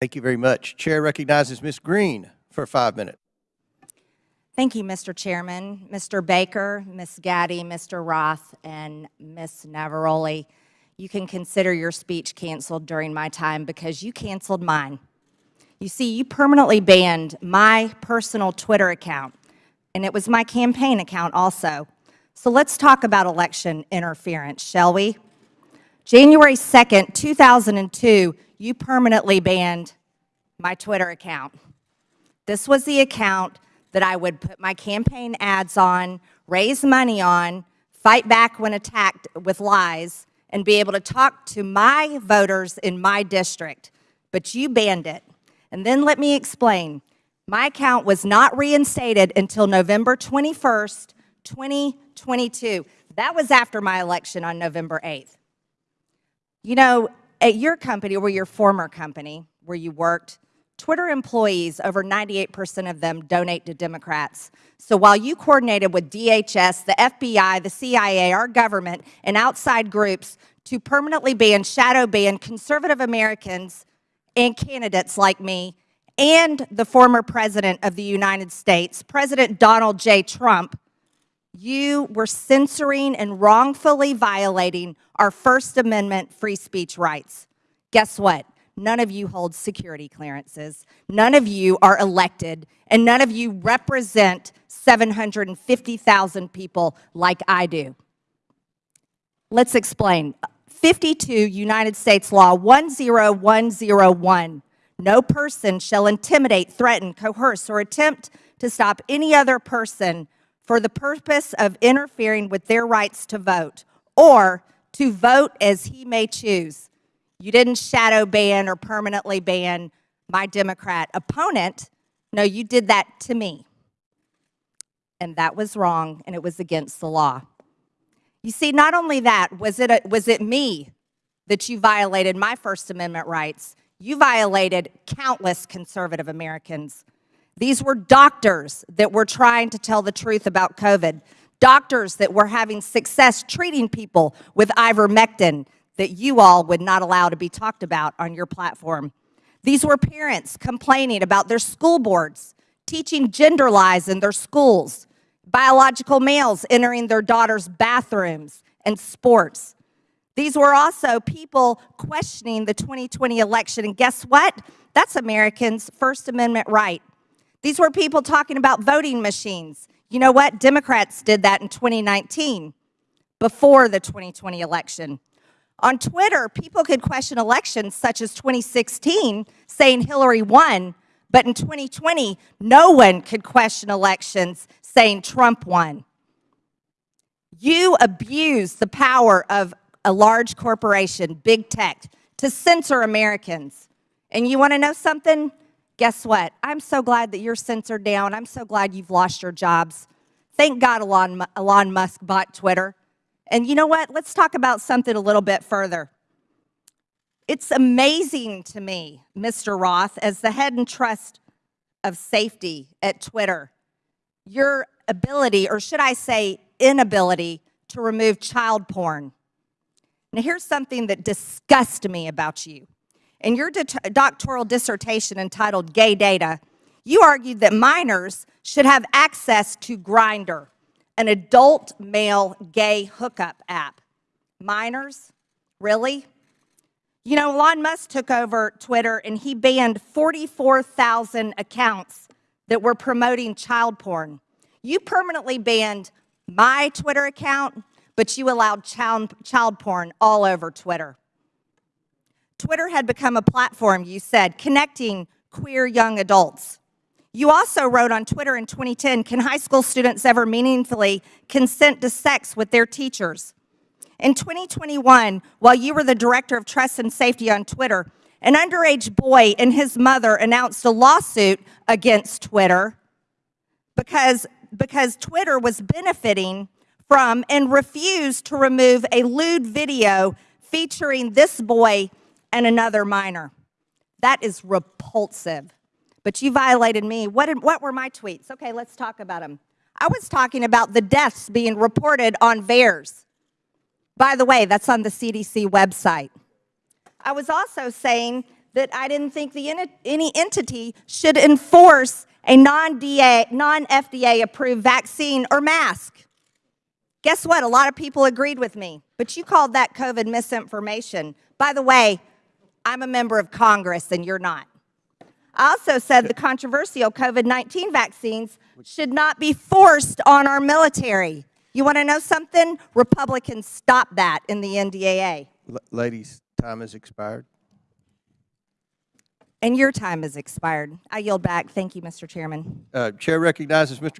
Thank you very much. Chair recognizes Ms. Green for five minutes. Thank you, Mr. Chairman. Mr. Baker, Ms. Gadde, Mr. Roth, and Ms. Navaroli, you can consider your speech canceled during my time because you canceled mine. You see, you permanently banned my personal Twitter account, and it was my campaign account also. So let's talk about election interference, shall we? January 2nd, 2002, you permanently banned my Twitter account. This was the account that I would put my campaign ads on, raise money on, fight back when attacked with lies, and be able to talk to my voters in my district. But you banned it. And then let me explain. My account was not reinstated until November 21st, 2022. That was after my election on November 8th. You know, at your company or your former company where you worked, Twitter employees, over 98% of them donate to Democrats. So while you coordinated with DHS, the FBI, the CIA, our government, and outside groups to permanently ban, shadow ban conservative Americans and candidates like me and the former President of the United States, President Donald J. Trump, you were censoring and wrongfully violating our First Amendment free speech rights. Guess what? None of you hold security clearances. None of you are elected, and none of you represent 750,000 people like I do. Let's explain. 52 United States Law 10101. No person shall intimidate, threaten, coerce, or attempt to stop any other person for the purpose of interfering with their rights to vote or to vote as he may choose. You didn't shadow ban or permanently ban my Democrat opponent. No, you did that to me. And that was wrong, and it was against the law. You see, not only that, was it, a, was it me that you violated my First Amendment rights, you violated countless conservative Americans. These were doctors that were trying to tell the truth about COVID, doctors that were having success treating people with ivermectin that you all would not allow to be talked about on your platform. These were parents complaining about their school boards, teaching gender lies in their schools, biological males entering their daughters' bathrooms and sports. These were also people questioning the 2020 election. And guess what? That's Americans' First Amendment right. These were people talking about voting machines. You know what? Democrats did that in 2019, before the 2020 election. On Twitter, people could question elections such as 2016, saying Hillary won, but in 2020, no one could question elections saying Trump won. You abuse the power of a large corporation, big tech, to censor Americans. And you want to know something? Guess what? I'm so glad that you're censored down. I'm so glad you've lost your jobs. Thank God Elon, Elon Musk bought Twitter. And you know what? Let's talk about something a little bit further. It's amazing to me, Mr. Roth, as the head and trust of safety at Twitter, your ability, or should I say inability, to remove child porn. Now, here's something that disgusts me about you. In your doctoral dissertation entitled Gay Data, you argued that minors should have access to Grindr an adult male gay hookup app. Minors? Really? You know, Elon Musk took over Twitter and he banned 44,000 accounts that were promoting child porn. You permanently banned my Twitter account, but you allowed child, child porn all over Twitter. Twitter had become a platform, you said, connecting queer young adults. You also wrote on Twitter in 2010, can high school students ever meaningfully consent to sex with their teachers? In 2021, while you were the director of trust and safety on Twitter, an underage boy and his mother announced a lawsuit against Twitter because, because Twitter was benefiting from and refused to remove a lewd video featuring this boy and another minor. That is repulsive but you violated me. What, did, what were my tweets? Okay, let's talk about them. I was talking about the deaths being reported on VAERS. By the way, that's on the CDC website. I was also saying that I didn't think the, any entity should enforce a non-FDA approved vaccine or mask. Guess what? A lot of people agreed with me, but you called that COVID misinformation. By the way, I'm a member of Congress and you're not. I also said the controversial COVID 19 vaccines should not be forced on our military. You want to know something? Republicans stopped that in the NDAA. L- Ladies, time has expired. And your time has expired. I yield back. Thank you, Mr. Chairman. Uh, Chair recognizes Mr.